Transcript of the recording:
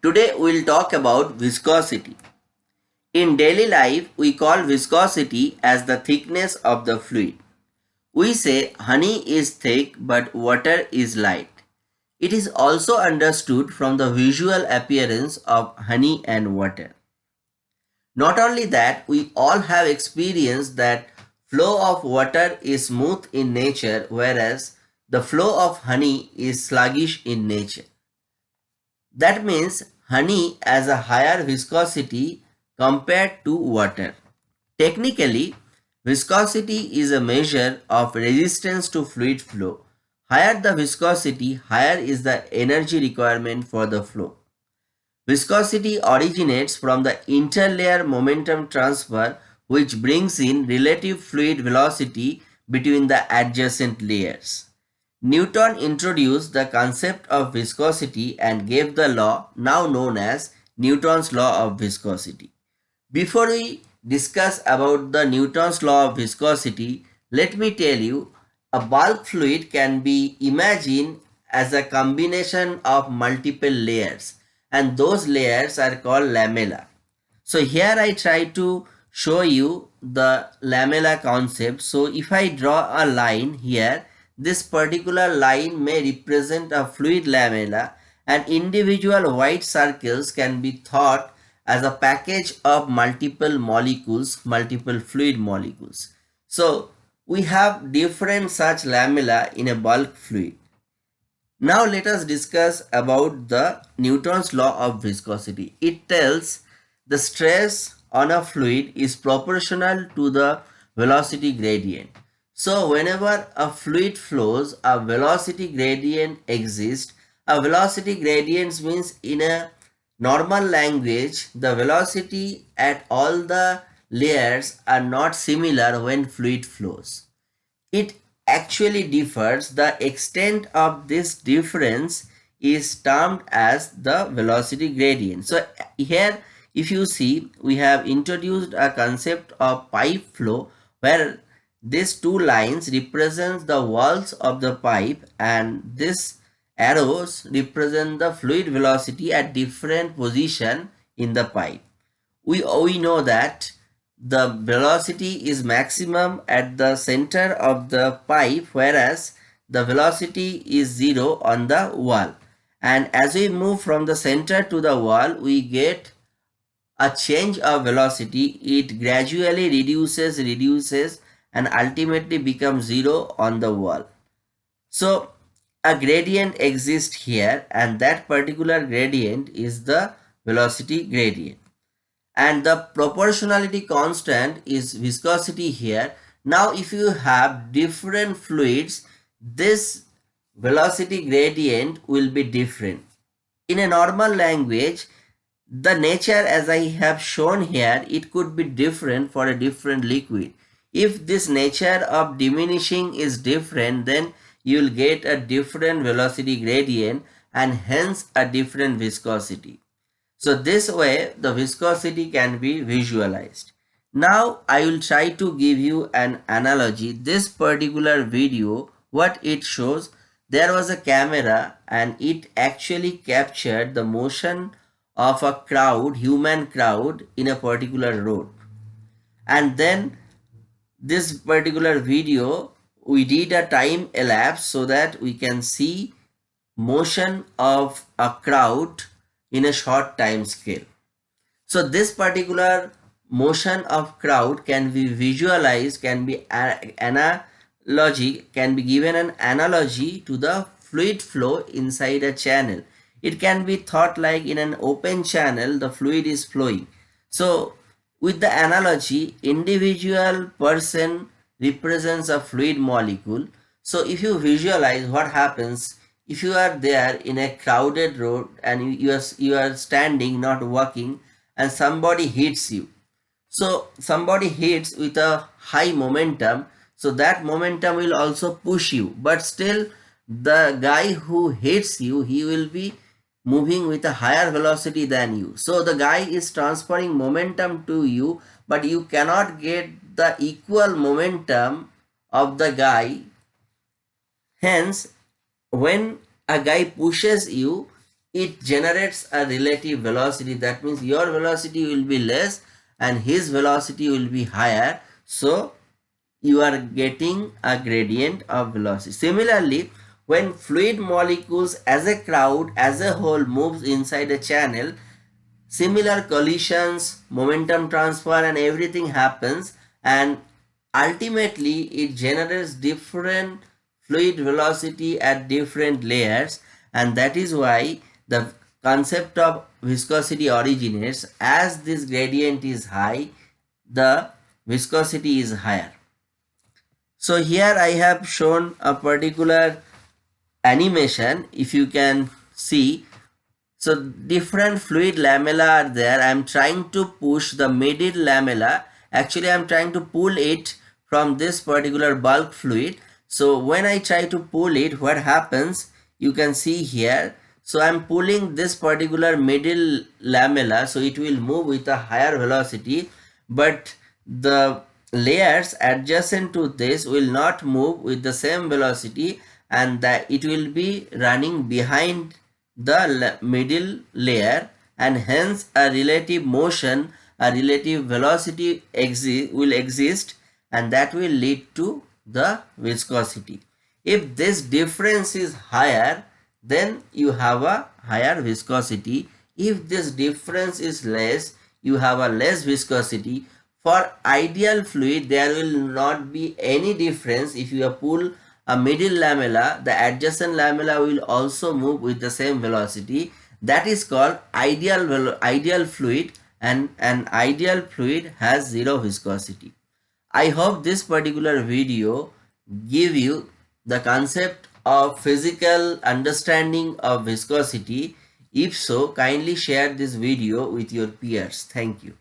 Today we'll talk about viscosity. In daily life, we call viscosity as the thickness of the fluid. We say honey is thick but water is light. It is also understood from the visual appearance of honey and water. Not only that, we all have experienced that flow of water is smooth in nature whereas the flow of honey is sluggish in nature. That means honey has a higher viscosity compared to water. Technically, viscosity is a measure of resistance to fluid flow. Higher the viscosity, higher is the energy requirement for the flow. Viscosity originates from the interlayer momentum transfer which brings in relative fluid velocity between the adjacent layers. Newton introduced the concept of viscosity and gave the law now known as Newton's law of viscosity. Before we discuss about the Newton's law of viscosity, let me tell you a bulk fluid can be imagined as a combination of multiple layers and those layers are called lamella. So here I try to show you the lamella concept. So if I draw a line here this particular line may represent a fluid lamella and individual white circles can be thought as a package of multiple molecules, multiple fluid molecules. So we have different such lamella in a bulk fluid. Now let us discuss about the Newton's law of viscosity. It tells the stress on a fluid is proportional to the velocity gradient. So whenever a fluid flows, a velocity gradient exists. A velocity gradient means in a normal language, the velocity at all the layers are not similar when fluid flows. It actually differs. The extent of this difference is termed as the velocity gradient. So here if you see we have introduced a concept of pipe flow where these two lines represent the walls of the pipe and these arrows represent the fluid velocity at different position in the pipe. We, we know that the velocity is maximum at the center of the pipe whereas the velocity is zero on the wall and as we move from the center to the wall we get a change of velocity it gradually reduces reduces and ultimately becomes zero on the wall. So a gradient exists here and that particular gradient is the velocity gradient and the proportionality constant is viscosity here. Now if you have different fluids this velocity gradient will be different. In a normal language the nature as I have shown here it could be different for a different liquid if this nature of diminishing is different, then you will get a different velocity gradient and hence a different viscosity. So this way the viscosity can be visualized. Now I will try to give you an analogy. This particular video, what it shows, there was a camera and it actually captured the motion of a crowd, human crowd in a particular road. And then this particular video we did a time elapse so that we can see motion of a crowd in a short time scale. So this particular motion of crowd can be visualized, can be analogy, can be given an analogy to the fluid flow inside a channel. It can be thought like in an open channel, the fluid is flowing. So with the analogy, individual person represents a fluid molecule. So if you visualize what happens if you are there in a crowded road and you are, you are standing not walking and somebody hits you. So somebody hits with a high momentum. So that momentum will also push you. But still the guy who hits you, he will be moving with a higher velocity than you. So the guy is transferring momentum to you, but you cannot get the equal momentum of the guy. Hence, when a guy pushes you, it generates a relative velocity that means your velocity will be less and his velocity will be higher so you are getting a gradient of velocity similarly when fluid molecules as a crowd as a whole moves inside a channel similar collisions momentum transfer and everything happens and ultimately it generates different fluid velocity at different layers and that is why the concept of viscosity originates. As this gradient is high the viscosity is higher. So here i have shown a particular animation if you can see. So different fluid lamella are there. I'm trying to push the middle lamella. Actually i'm trying to pull it from this particular bulk fluid. So when i try to pull it what happens? You can see here. So I'm pulling this particular middle lamella. So it will move with a higher velocity. But the layers adjacent to this will not move with the same velocity and that it will be running behind the middle layer and hence a relative motion a relative velocity exi will exist and that will lead to the viscosity if this difference is higher then you have a higher viscosity. If this difference is less, you have a less viscosity. For ideal fluid, there will not be any difference. If you pull a middle lamella, the adjacent lamella will also move with the same velocity. That is called ideal, ideal fluid and an ideal fluid has zero viscosity. I hope this particular video give you the concept of physical understanding of viscosity? If so, kindly share this video with your peers. Thank you.